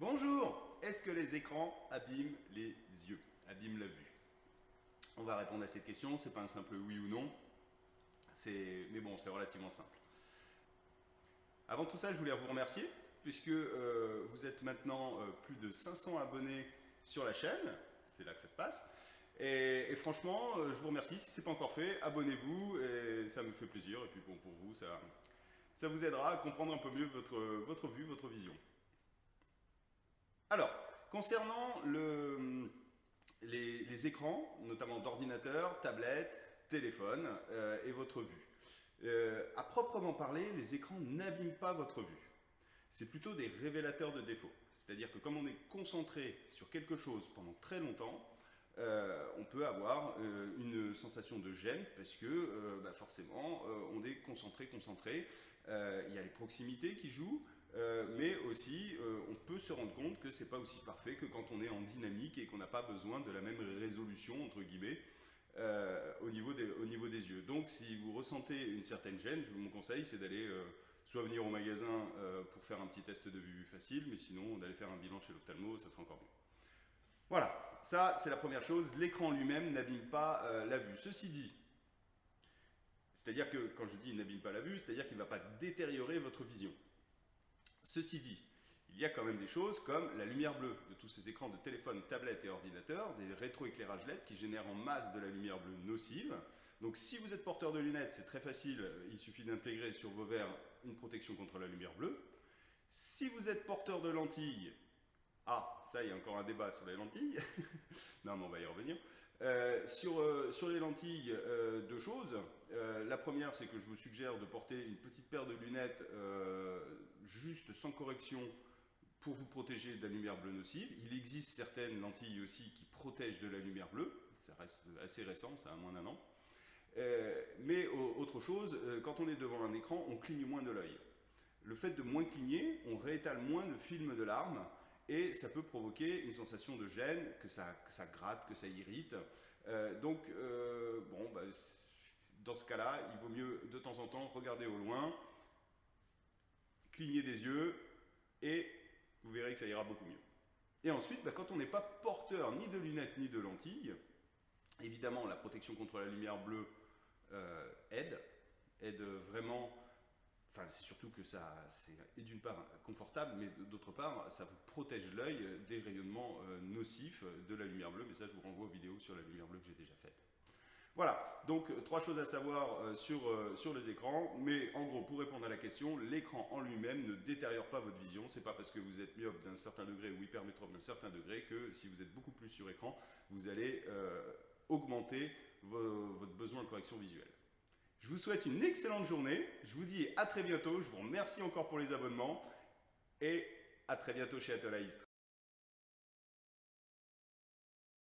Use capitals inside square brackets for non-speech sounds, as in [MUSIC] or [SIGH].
Bonjour. Est-ce que les écrans abîment les yeux, abîment la vue? On va répondre à cette question, c'est pas un simple oui ou non, mais bon, c'est relativement simple. Avant tout ça, je voulais vous remercier, puisque euh, vous êtes maintenant euh, plus de 500 abonnés sur la chaîne, c'est là que ça se passe, et, franchement, euh, je vous remercie, si ce n'est pas encore fait, abonnez-vous, et ça me fait plaisir, et puis bon, pour vous, ça, vous aidera à comprendre un peu mieux votre vue, votre vision. Alors, concernant le, les, écrans, notamment d'ordinateur, tablette, téléphone et votre vue. Euh, à proprement parler, les écrans n'abîment pas votre vue. C'est plutôt des révélateurs de défauts. C'est-à-dire que comme on est concentré sur quelque chose pendant très longtemps, euh, on peut avoir euh, une sensation de gêne parce que bah, forcément on est concentré, concentré. il y a les proximités qui jouent, mais aussi on peut se rendre compte que c'est pas aussi parfait que quand on est en dynamique et qu'on n'a pas besoin de la même résolution entre guillemets euh, au, niveau des, yeux. Donc si vous ressentez une certaine gêne, mon conseil c'est d'aller euh, soit venir au magasin euh, pour faire un petit test de vue facile, mais sinon d'aller faire un bilan chez l'ophtalmo, ça sera encore mieux. Voilà, ça c'est la première chose, l'écran lui-même n'abîme pas la vue. Ceci dit, c'est-à-dire que quand je dis n'abîme pas la vue, c'est-à-dire qu'il ne va pas détériorer votre vision. Ceci dit, il y a quand même des choses comme la lumière bleue de tous ces écrans de téléphone, tablette et ordinateur, des rétroéclairages LED qui génèrent en masse de la lumière bleue nocive. Donc si vous êtes porteur de lunettes, c'est très facile, il suffit d'intégrer sur vos verres une protection contre la lumière bleue. Si vous êtes porteur de lentilles, ah, ça, il y a encore un débat sur les lentilles. [LAUGHS] non, mais on va y revenir. Euh, sur, euh, sur les lentilles, euh, deux choses. la première, c'est que je vous suggère de porter une petite paire de lunettes juste sans correction pour vous protéger de la lumière bleue nocive. Il existe certaines lentilles aussi qui protègent de la lumière bleue. Ça reste assez récent, ça a moins d'un an. Euh, mais autre chose, euh, quand on est devant un écran, on cligne moins de l'œil. Le fait de moins cligner, on réétale moins le film de l'arme et ça peut provoquer une sensation de gêne, que ça, ça gratte, que ça irrite. Euh, donc, bon, bah, dans ce cas-là, il vaut mieux de temps en temps regarder au loin, cligner des yeux et vous verrez que ça ira beaucoup mieux. Et ensuite, bah, quand on n'est pas porteur ni de lunettes ni de lentilles, évidemment la protection contre la lumière bleue euh, aide, aide vraiment, enfin c'est surtout que ça, c'est d'une part confortable, mais d'autre part, ça vous protège l'œil des rayonnements euh, nocifs de la lumière bleue, mais ça je vous renvoie aux vidéos sur la lumière bleue que j'ai déjà faites. Voilà, donc euh, trois choses à savoir euh, sur, euh, sur les écrans, mais en gros, pour répondre à la question, l'écran en lui-même ne détériore pas votre vision, c'est pas parce que vous êtes myope d'un certain degré ou hypermétrope d'un certain degré que si vous êtes beaucoup plus sur écran, vous allez augmenter votre besoin de correction visuelle. Je vous souhaite une excellente journée, je vous dis à très bientôt, je vous remercie encore pour les abonnements, et à très bientôt chez Atolaist.